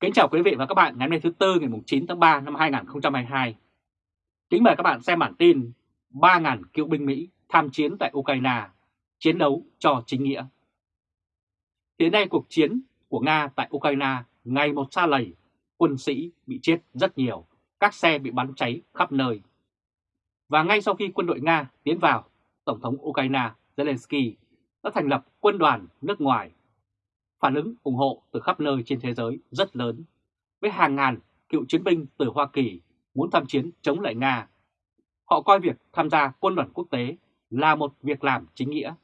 Kính chào quý vị và các bạn ngày hôm nay thứ Tư ngày 9 tháng 3 năm 2022. Kính mời các bạn xem bản tin 3.000 cựu binh Mỹ tham chiến tại Ukraine, chiến đấu cho chính nghĩa. Hiện nay cuộc chiến của Nga tại Ukraine ngày một xa lầy, quân sĩ bị chết rất nhiều, các xe bị bắn cháy khắp nơi. Và ngay sau khi quân đội Nga tiến vào, Tổng thống Ukraine Zelensky đã thành lập quân đoàn nước ngoài phản ứng ủng hộ từ khắp nơi trên thế giới rất lớn, với hàng ngàn cựu chiến binh từ Hoa Kỳ muốn tham chiến chống lại Nga. Họ coi việc tham gia quân đoàn quốc tế là một việc làm chính nghĩa.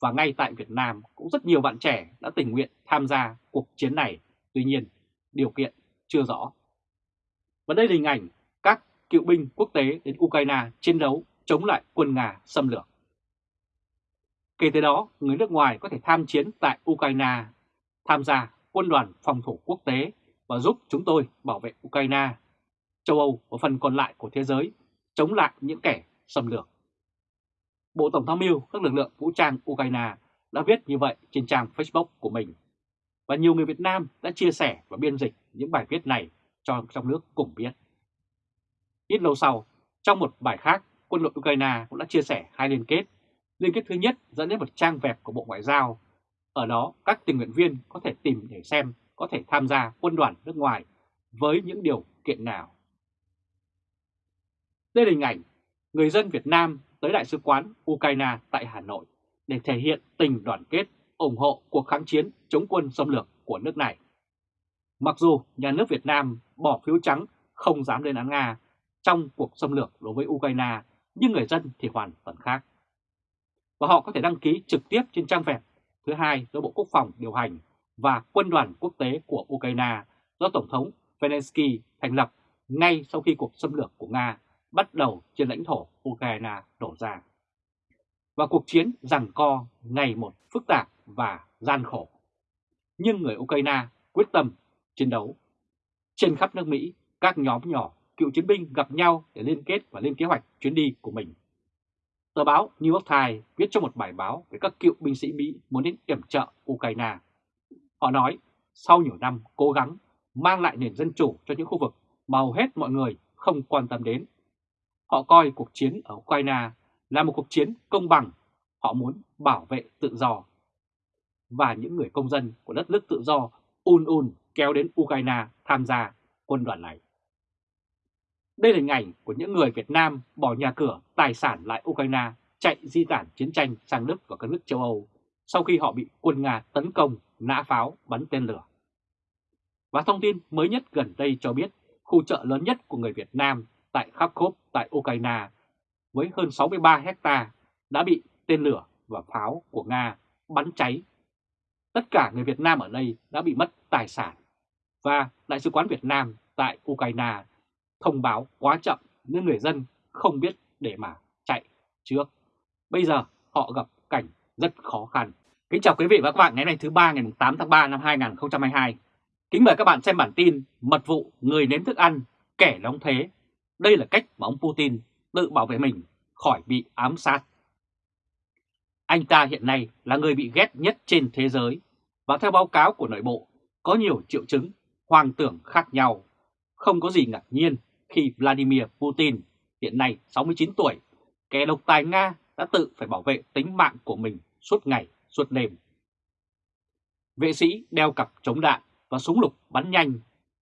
Và ngay tại Việt Nam cũng rất nhiều bạn trẻ đã tình nguyện tham gia cuộc chiến này, tuy nhiên điều kiện chưa rõ. Và đây là hình ảnh các cựu binh quốc tế đến Ukraine chiến đấu chống lại quân Nga xâm lược. Kể từ đó, người nước ngoài có thể tham chiến tại Ukraine, tham gia quân đoàn phòng thủ quốc tế và giúp chúng tôi bảo vệ Ukraine, châu Âu và phần còn lại của thế giới chống lại những kẻ xâm lược. Bộ Tổng tham mưu các lực lượng vũ trang Ukraine đã viết như vậy trên trang Facebook của mình. Và nhiều người Việt Nam đã chia sẻ và biên dịch những bài viết này cho trong nước cùng biết. Ít lâu sau, trong một bài khác, quân đội Ukraine cũng đã chia sẻ hai liên kết Liên kết thứ nhất dẫn đến một trang web của Bộ Ngoại giao. Ở đó các tình nguyện viên có thể tìm để xem có thể tham gia quân đoàn nước ngoài với những điều kiện nào. Đây là hình ảnh người dân Việt Nam tới Đại sứ quán Ukraine tại Hà Nội để thể hiện tình đoàn kết ủng hộ cuộc kháng chiến chống quân xâm lược của nước này. Mặc dù nhà nước Việt Nam bỏ phiếu trắng không dám lên án Nga trong cuộc xâm lược đối với Ukraine, nhưng người dân thì hoàn toàn khác và họ có thể đăng ký trực tiếp trên trang web thứ hai do Bộ Quốc phòng điều hành và Quân đoàn Quốc tế của Ukraine do Tổng thống Zelensky thành lập ngay sau khi cuộc xâm lược của Nga bắt đầu trên lãnh thổ Ukraine đổ ra. Và cuộc chiến giằng co ngày một phức tạp và gian khổ. Nhưng người Ukraine quyết tâm chiến đấu. Trên khắp nước Mỹ, các nhóm nhỏ cựu chiến binh gặp nhau để liên kết và lên kế hoạch chuyến đi của mình. Tờ báo New York Times viết trong một bài báo về các cựu binh sĩ Mỹ muốn đến yểm trợ Ukraine. Họ nói, sau nhiều năm cố gắng mang lại nền dân chủ cho những khu vực mà hầu hết mọi người không quan tâm đến. Họ coi cuộc chiến ở Ukraine là một cuộc chiến công bằng, họ muốn bảo vệ tự do. Và những người công dân của đất nước tự do un un kéo đến Ukraine tham gia quân đoàn này. Đây là hình ảnh của những người Việt Nam bỏ nhà cửa, tài sản lại Ukraine, chạy di tản chiến tranh sang Đức và các nước châu Âu sau khi họ bị quân Nga tấn công, nã pháo, bắn tên lửa. Và thông tin mới nhất gần đây cho biết khu chợ lớn nhất của người Việt Nam tại Kharkov tại Ukraine với hơn 63 hecta đã bị tên lửa và pháo của Nga bắn cháy. Tất cả người Việt Nam ở đây đã bị mất tài sản và Đại sứ quán Việt Nam tại Ukraine thông báo quá chậm nên người dân không biết để mà chạy trước. Bây giờ họ gặp cảnh rất khó khăn. Kính chào quý vị và các bạn ngày nay thứ ba ngày 8 tháng 3 năm 2022. Kính mời các bạn xem bản tin mật vụ người nếm thức ăn, kẻ đóng thế. Đây là cách mà ông Putin tự bảo vệ mình khỏi bị ám sát. Anh ta hiện nay là người bị ghét nhất trên thế giới và theo báo cáo của nội bộ có nhiều triệu chứng hoang tưởng khác nhau. Không có gì ngạc nhiên khi Vladimir Putin, hiện nay 69 tuổi, kẻ độc tài Nga đã tự phải bảo vệ tính mạng của mình suốt ngày, suốt đêm. Vệ sĩ đeo cặp chống đạn và súng lục bắn nhanh,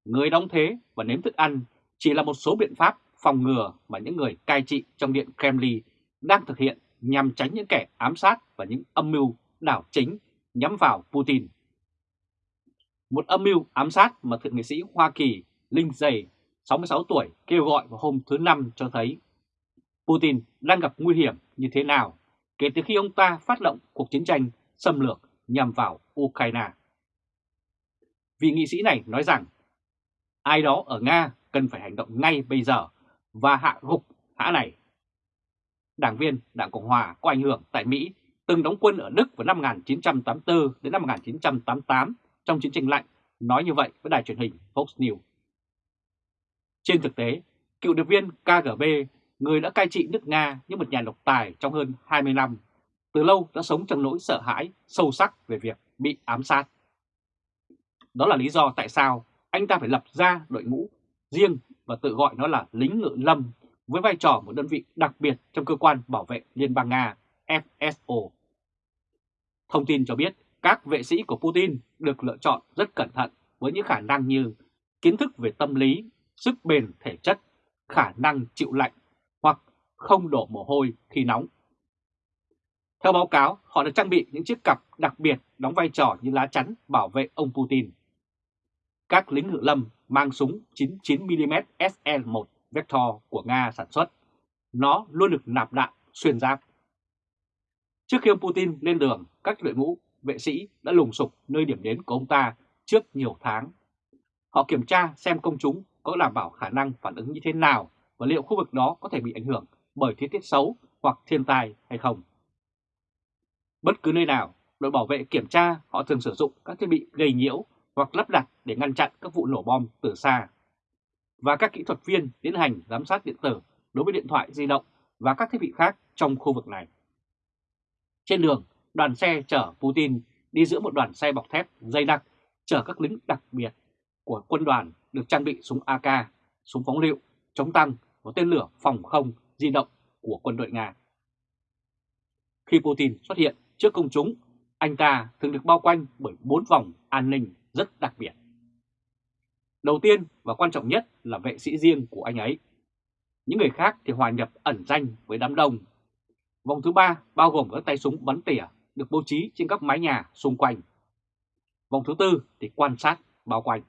người đóng thế và nếm thức ăn chỉ là một số biện pháp phòng ngừa mà những người cai trị trong điện Kremlin đang thực hiện nhằm tránh những kẻ ám sát và những âm mưu đảo chính nhắm vào Putin. Một âm mưu ám sát mà thượng nghị sĩ Hoa Kỳ Lindsey 66 tuổi, kêu gọi vào hôm thứ Năm cho thấy Putin đang gặp nguy hiểm như thế nào, kể từ khi ông ta phát động cuộc chiến tranh xâm lược nhằm vào Ukraine. Vị nghị sĩ này nói rằng, ai đó ở Nga cần phải hành động ngay bây giờ và hạ gục hã này. Đảng viên Đảng Cộng Hòa có ảnh hưởng tại Mỹ, từng đóng quân ở Đức vào năm 1984 đến năm 1988 trong chiến tranh lạnh, nói như vậy với đài truyền hình Fox News. Trên thực tế, cựu điệp viên KGB, người đã cai trị nước Nga như một nhà độc tài trong hơn 20 năm, từ lâu đã sống trong nỗi sợ hãi sâu sắc về việc bị ám sát. Đó là lý do tại sao anh ta phải lập ra đội ngũ riêng và tự gọi nó là lính ngự lâm với vai trò một đơn vị đặc biệt trong cơ quan bảo vệ Liên bang Nga FSO. Thông tin cho biết các vệ sĩ của Putin được lựa chọn rất cẩn thận với những khả năng như kiến thức về tâm lý, sức bền thể chất, khả năng chịu lạnh hoặc không đổ mồ hôi khi nóng. Theo báo cáo, họ được trang bị những chiếc cặp đặc biệt đóng vai trò như lá chắn bảo vệ ông Putin. Các lính ngự lâm mang súng 99mm SL-1 Vector của Nga sản xuất. Nó luôn được nạp đạn xuyên giáp. Trước khi ông Putin lên đường, các đội ngũ vệ sĩ đã lùng sục nơi điểm đến của ông ta trước nhiều tháng. Họ kiểm tra xem công chúng có đảm bảo khả năng phản ứng như thế nào và liệu khu vực đó có thể bị ảnh hưởng bởi thời tiết xấu hoặc thiên tai hay không. Bất cứ nơi nào, đội bảo vệ kiểm tra họ thường sử dụng các thiết bị gây nhiễu hoặc lắp đặt để ngăn chặn các vụ nổ bom từ xa. Và các kỹ thuật viên tiến hành giám sát điện tử đối với điện thoại di động và các thiết bị khác trong khu vực này. Trên đường, đoàn xe chở Putin đi giữa một đoàn xe bọc thép dây đặc chở các lính đặc biệt của quân đoàn được trang bị súng AK, súng phóng lựu, chống tăng và tên lửa phòng không di động của quân đội Nga. Khi Putin xuất hiện trước công chúng, anh ta thường được bao quanh bởi bốn vòng an ninh rất đặc biệt. Đầu tiên và quan trọng nhất là vệ sĩ riêng của anh ấy. Những người khác thì hòa nhập ẩn danh với đám đông. Vòng thứ ba bao gồm các tay súng bắn tỉa được bố trí trên các mái nhà xung quanh. Vòng thứ tư thì quan sát bao quanh.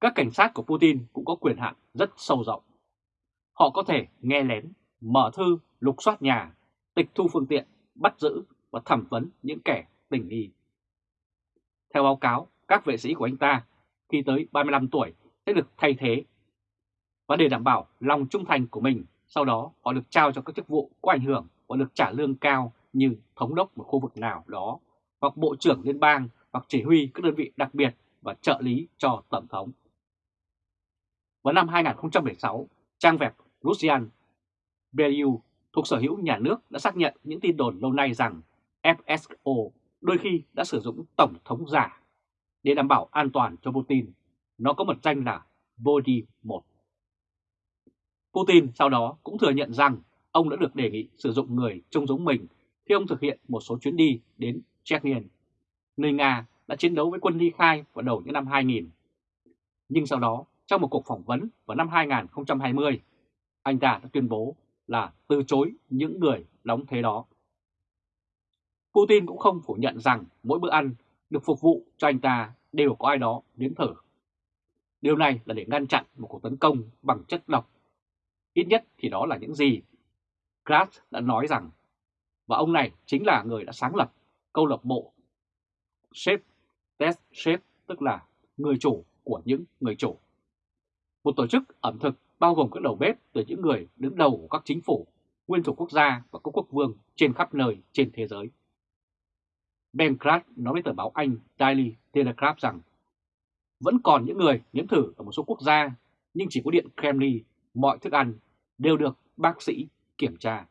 Các cảnh sát của Putin cũng có quyền hạn rất sâu rộng. Họ có thể nghe lén, mở thư, lục soát nhà, tịch thu phương tiện, bắt giữ và thẩm vấn những kẻ tình nghi. Theo báo cáo, các vệ sĩ của anh ta khi tới 35 tuổi sẽ được thay thế. Và để đảm bảo lòng trung thành của mình, sau đó họ được trao cho các chức vụ có ảnh hưởng và được trả lương cao như thống đốc một khu vực nào đó, hoặc bộ trưởng liên bang, hoặc chỉ huy các đơn vị đặc biệt và trợ lý cho Tổng thống. Vào năm 2016, trang web Russian Beliu thuộc sở hữu nhà nước đã xác nhận những tin đồn lâu nay rằng FSO đôi khi đã sử dụng Tổng thống giả để đảm bảo an toàn cho Putin. Nó có mật danh là Body 1. Putin sau đó cũng thừa nhận rằng ông đã được đề nghị sử dụng người trông giống mình khi ông thực hiện một số chuyến đi đến Chechnya, nơi Nga đã chiến đấu với quân ly khai vào đầu những năm 2000. Nhưng sau đó, trong một cuộc phỏng vấn vào năm 2020, anh ta đã tuyên bố là từ chối những người đóng thế đó. Putin cũng không phủ nhận rằng mỗi bữa ăn được phục vụ cho anh ta đều có ai đó nếm thử. Điều này là để ngăn chặn một cuộc tấn công bằng chất độc. Ít nhất thì đó là những gì Kratz đã nói rằng, và ông này chính là người đã sáng lập câu lạc bộ Chef Test Chef, tức là người chủ của những người chủ. Một tổ chức ẩm thực bao gồm các đầu bếp từ những người đứng đầu của các chính phủ, nguyên thủ quốc gia và các quốc vương trên khắp nơi trên thế giới. Ben Kratz nói với tờ báo Anh Daily Telegraph rằng vẫn còn những người nếm thử ở một số quốc gia, nhưng chỉ có điện Kremlin, mọi thức ăn đều được bác sĩ kiểm tra.